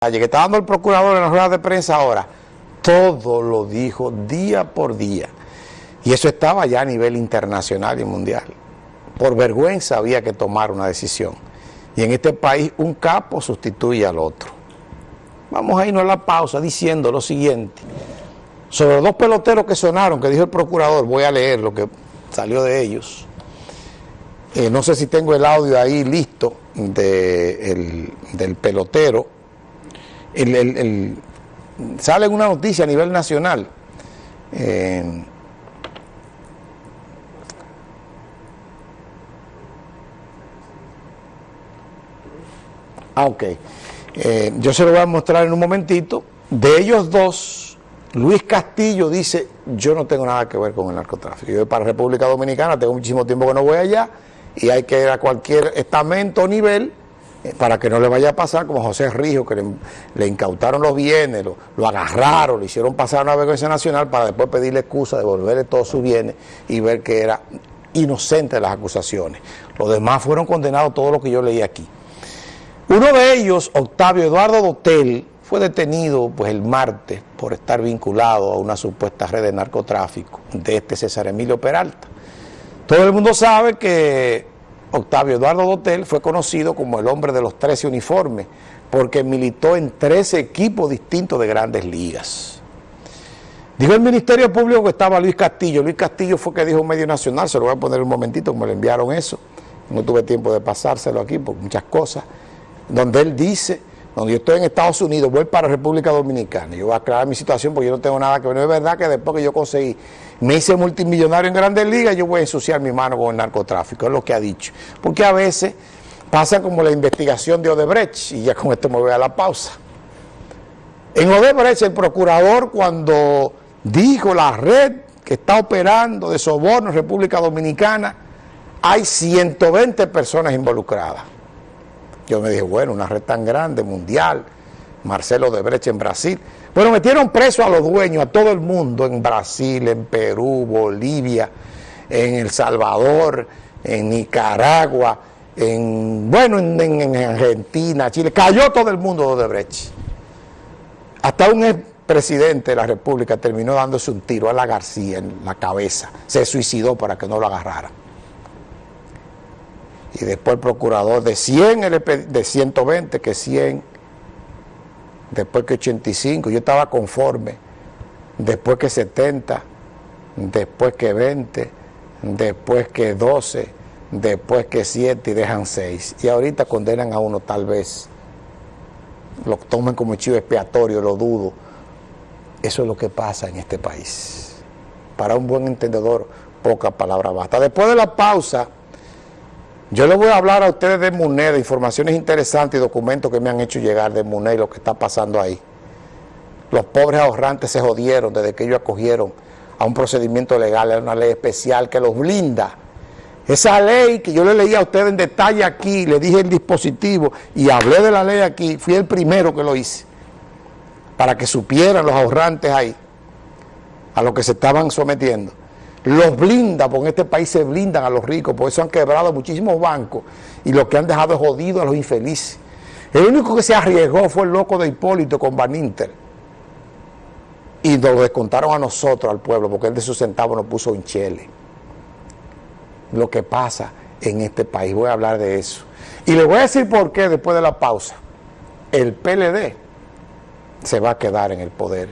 que está dando el procurador en las ruedas de prensa ahora, todo lo dijo día por día. Y eso estaba ya a nivel internacional y mundial. Por vergüenza había que tomar una decisión. Y en este país un capo sustituye al otro. Vamos a irnos a la pausa diciendo lo siguiente. Sobre los dos peloteros que sonaron, que dijo el procurador, voy a leer lo que salió de ellos. Eh, no sé si tengo el audio ahí listo del pelotero el, sale una noticia a nivel nacional. Eh, ah, ok. Eh, yo se lo voy a mostrar en un momentito. De ellos dos, Luis Castillo dice, yo no tengo nada que ver con el narcotráfico. Yo voy para República Dominicana, tengo muchísimo tiempo que no voy allá y hay que ir a cualquier estamento o nivel para que no le vaya a pasar como José Rijo, que le, incautaron los bienes, lo, agarraron, le hicieron pasar a una vergüenza nacional para después pedirle excusa, devolverle todos sus bienes y ver que era inocente de las acusaciones. Los demás fueron condenados, todo lo que yo leí aquí. Uno de ellos, Octavio Eduardo Dotel, fue detenido pues el martes por estar vinculado a una supuesta red de narcotráfico de este César Emilio Peralta. Todo el mundo sabe que Octavio Eduardo Dotel fue conocido como el hombre de los 13 uniformes, porque militó en 13 equipos distintos de grandes ligas. Dijo el Ministerio Público que estaba Luis Castillo. Luis Castillo fue que dijo medio nacional, se lo voy a poner un momentito, como le enviaron eso. No tuve tiempo de pasárselo aquí por muchas cosas. Donde él dice, donde yo estoy en Estados Unidos, voy para República Dominicana. Yo voy a aclarar mi situación porque yo no tengo nada que ver. No es verdad que después que yo conseguí me hice multimillonario en grandes ligas, yo voy a ensuciar mi mano con el narcotráfico, es lo que ha dicho. Porque a veces pasa como la investigación de Odebrecht, y ya con esto me voy a la pausa. En Odebrecht el procurador cuando dijo la red que está operando de soborno en República Dominicana, hay 120 personas involucradas. Yo me dije, bueno, una red tan grande, mundial, Marcelo Odebrecht en Brasil, bueno, metieron preso a los dueños, a todo el mundo, en Brasil, en Perú, Bolivia, en El Salvador, en Nicaragua, en, bueno, en, Argentina, Chile. Cayó todo el mundo de Odebrecht. Hasta un expresidente de la República terminó dándose un tiro a la García en la cabeza. Se suicidó para que no lo agarrara. Y después el procurador de 100, de 120, que 100 después que 85, yo estaba conforme, después que 70, después que 20, después que 12, después que 7 y dejan 6. Y ahorita condenan a uno tal vez, lo tomen como chivo expiatorio, lo dudo. Eso es lo que pasa en este país. Para un buen entendedor, poca palabra basta. Después de la pausa... Yo les voy a hablar a ustedes de MUNE, de informaciones interesantes y documentos que me han hecho llegar de MUNE y lo que está pasando ahí. Los pobres ahorrantes se jodieron desde que ellos acogieron a un procedimiento legal, a una ley especial que los blinda. Esa ley que yo le leí a ustedes en detalle aquí, le dije el dispositivo y hablé de la ley aquí, fui el primero que lo hice, para que supieran los ahorrantes ahí a lo que se estaban sometiendo los blinda, porque en este país se blindan a los ricos, por eso han quebrado muchísimos bancos y lo que han dejado es jodido a los infelices. El único que se arriesgó fue el loco de Hipólito con Baninter. Y nos lo descontaron a nosotros, al pueblo, porque él de sus centavos nos puso un chele. Lo que pasa en este país, voy a hablar de eso. Y le voy a decir por qué después de la pausa. El PLD se va a quedar en el poder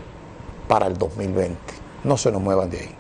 para el 2020. No se nos muevan de ahí.